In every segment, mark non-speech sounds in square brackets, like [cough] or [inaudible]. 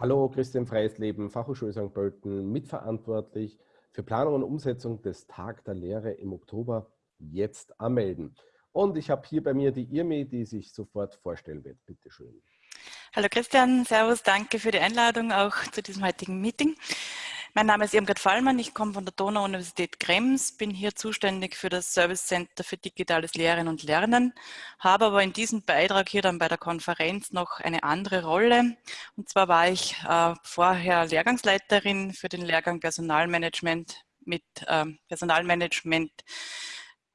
Hallo, Christian Freisleben, Fachhochschule St. Pölten, mitverantwortlich für Planung und Umsetzung des Tag der Lehre im Oktober. Jetzt anmelden. Und ich habe hier bei mir die Irmi, die sich sofort vorstellen wird. Bitte schön. Hallo Christian, Servus, danke für die Einladung auch zu diesem heutigen Meeting. Mein Name ist Irmgard Fallmann, ich komme von der Donau-Universität Krems, bin hier zuständig für das Service Center für digitales Lehren und Lernen, habe aber in diesem Beitrag hier dann bei der Konferenz noch eine andere Rolle. Und zwar war ich äh, vorher Lehrgangsleiterin für den Lehrgang Personalmanagement mit äh, Personalmanagement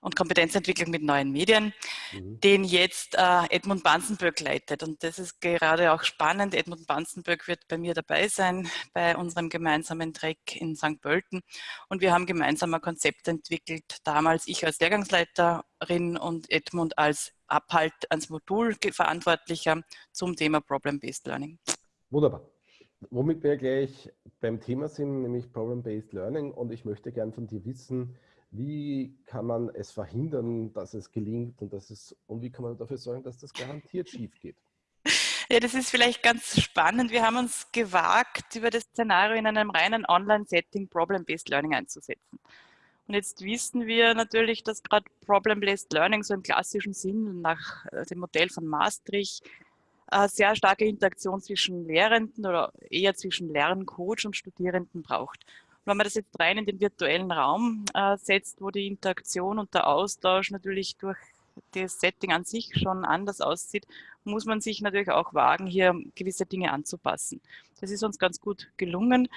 und Kompetenzentwicklung mit neuen Medien, mhm. den jetzt äh, Edmund Banzenberg leitet. Und das ist gerade auch spannend. Edmund Banzenberg wird bei mir dabei sein bei unserem gemeinsamen Track in St. Pölten. Und wir haben gemeinsam ein Konzept entwickelt, damals ich als Lehrgangsleiterin und Edmund als Abhalt ans Modul verantwortlicher zum Thema Problem-Based Learning. Wunderbar. Womit wir gleich beim Thema sind, nämlich Problem-Based Learning. Und ich möchte gern von dir wissen, wie kann man es verhindern, dass es gelingt und, dass es, und wie kann man dafür sorgen, dass das garantiert schief geht? Ja, das ist vielleicht ganz spannend. Wir haben uns gewagt, über das Szenario in einem reinen Online-Setting Problem-Based Learning einzusetzen. Und jetzt wissen wir natürlich, dass gerade Problem-Based Learning so im klassischen Sinn nach äh, dem Modell von Maastricht eine sehr starke Interaktion zwischen Lehrenden oder eher zwischen Lerncoach und Studierenden braucht wenn man das jetzt rein in den virtuellen Raum äh, setzt, wo die Interaktion und der Austausch natürlich durch das Setting an sich schon anders aussieht, muss man sich natürlich auch wagen, hier gewisse Dinge anzupassen. Das ist uns ganz gut gelungen,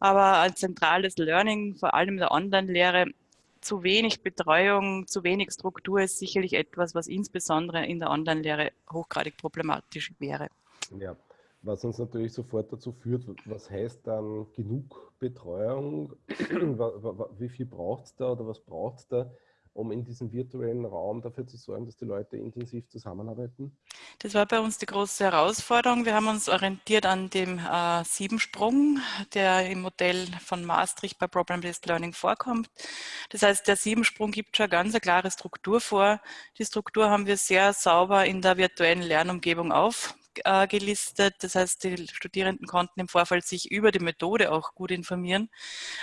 aber ein zentrales Learning, vor allem in der Online-Lehre, zu wenig Betreuung, zu wenig Struktur ist sicherlich etwas, was insbesondere in der Online-Lehre hochgradig problematisch wäre. Ja, was uns natürlich sofort dazu führt, was heißt dann genug Betreuung? [clears throat] Wie viel braucht es da oder was braucht es da, um in diesem virtuellen Raum dafür zu sorgen, dass die Leute intensiv zusammenarbeiten? Das war bei uns die große Herausforderung. Wir haben uns orientiert an dem äh, Siebensprung, der im Modell von Maastricht bei Problem-Based Learning vorkommt. Das heißt, der Siebensprung gibt schon ganz eine klare Struktur vor. Die Struktur haben wir sehr sauber in der virtuellen Lernumgebung auf äh, gelistet. Das heißt, die Studierenden konnten im Vorfeld sich über die Methode auch gut informieren.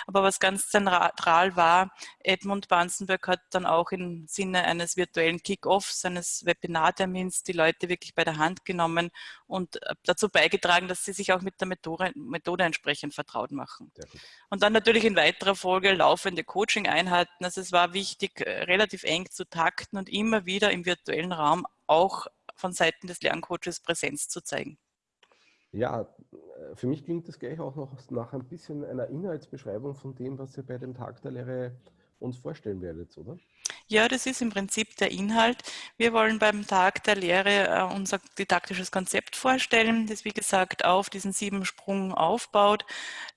Aber was ganz zentral war, Edmund Banzenberg hat dann auch im Sinne eines virtuellen Kick-Offs, eines Webinartermins die Leute wirklich bei der Hand genommen und äh, dazu beigetragen, dass sie sich auch mit der Methode, Methode entsprechend vertraut machen. Und dann natürlich in weiterer Folge laufende Coaching-Einheiten. Also es war wichtig, äh, relativ eng zu takten und immer wieder im virtuellen Raum auch von Seiten des Lerncoaches Präsenz zu zeigen. Ja, äh, für mich klingt das gleich auch noch nach ein bisschen einer Inhaltsbeschreibung von dem, was ihr bei dem Tag der Lehre uns vorstellen werdet, oder? Ja, das ist im Prinzip der Inhalt. Wir wollen beim Tag der Lehre äh, unser didaktisches Konzept vorstellen, das wie gesagt auf diesen sieben Sprung aufbaut.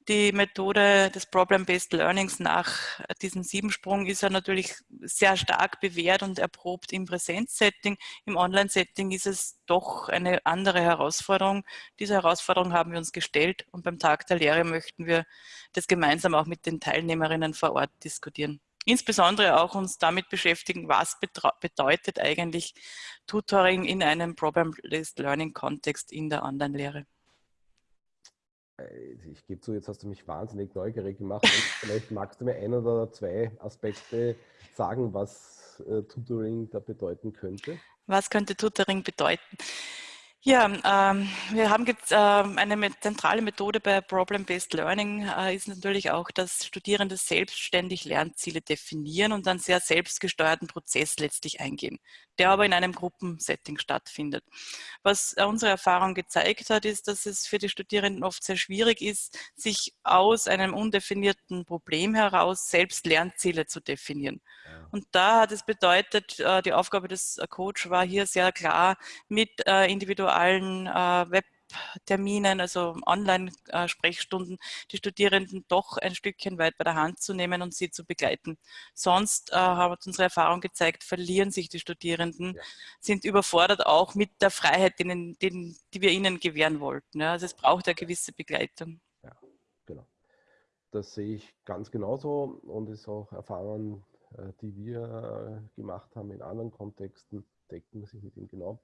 Die Methode des Problem-Based Learnings nach diesem Siebensprung ist ja natürlich sehr stark bewährt und erprobt im Präsenzsetting. Im Online-Setting ist es doch eine andere Herausforderung. Diese Herausforderung haben wir uns gestellt und beim Tag der Lehre möchten wir das gemeinsam auch mit den Teilnehmerinnen vor Ort diskutieren insbesondere auch uns damit beschäftigen, was bedeutet eigentlich Tutoring in einem Problem-Based Learning-Kontext in der Online-Lehre. Äh, ich gebe zu, jetzt hast du mich wahnsinnig neugierig gemacht. [laughs] vielleicht magst du mir ein oder zwei Aspekte sagen, was äh, Tutoring da bedeuten könnte. Was könnte Tutoring bedeuten? Ja, ähm, wir haben jetzt äh, eine zentrale Methode bei Problem-Based Learning äh, ist natürlich auch, dass Studierende selbstständig Lernziele definieren und einen sehr selbstgesteuerten Prozess letztlich eingehen, der aber in einem Gruppensetting stattfindet. Was äh, unsere Erfahrung gezeigt hat, ist, dass es für die Studierenden oft sehr schwierig ist, sich aus einem undefinierten Problem heraus selbst Lernziele zu definieren. Und da hat es bedeutet, äh, die Aufgabe des äh, Coach war hier sehr klar, mit äh, individuellen Webterminen, also Online-Sprechstunden, die Studierenden doch ein Stückchen weit bei der Hand zu nehmen und sie zu begleiten. Sonst äh, hat unsere Erfahrung gezeigt, verlieren sich die Studierenden, ja. sind überfordert auch mit der Freiheit, denen, denen, die wir ihnen gewähren wollten. Ja. Also es braucht eine gewisse Begleitung. Ja, genau. Das sehe ich ganz genauso und ist auch Erfahrung äh, die wir äh, gemacht haben in anderen Kontexten, decken sich mit ihm genau.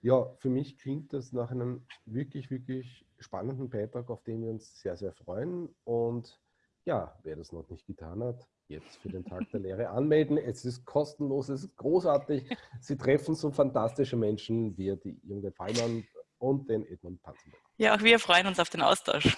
Ja, für mich klingt das nach einem wirklich, wirklich spannenden Beitrag, auf den wir uns sehr, sehr freuen. Und ja, wer das noch nicht getan hat, jetzt für den Tag der Lehre anmelden. Es ist kostenlos, es ist großartig. Sie treffen so fantastische Menschen wie die Junge Fallmann und den Edmund Panzenberg. Ja, auch wir freuen uns auf den Austausch.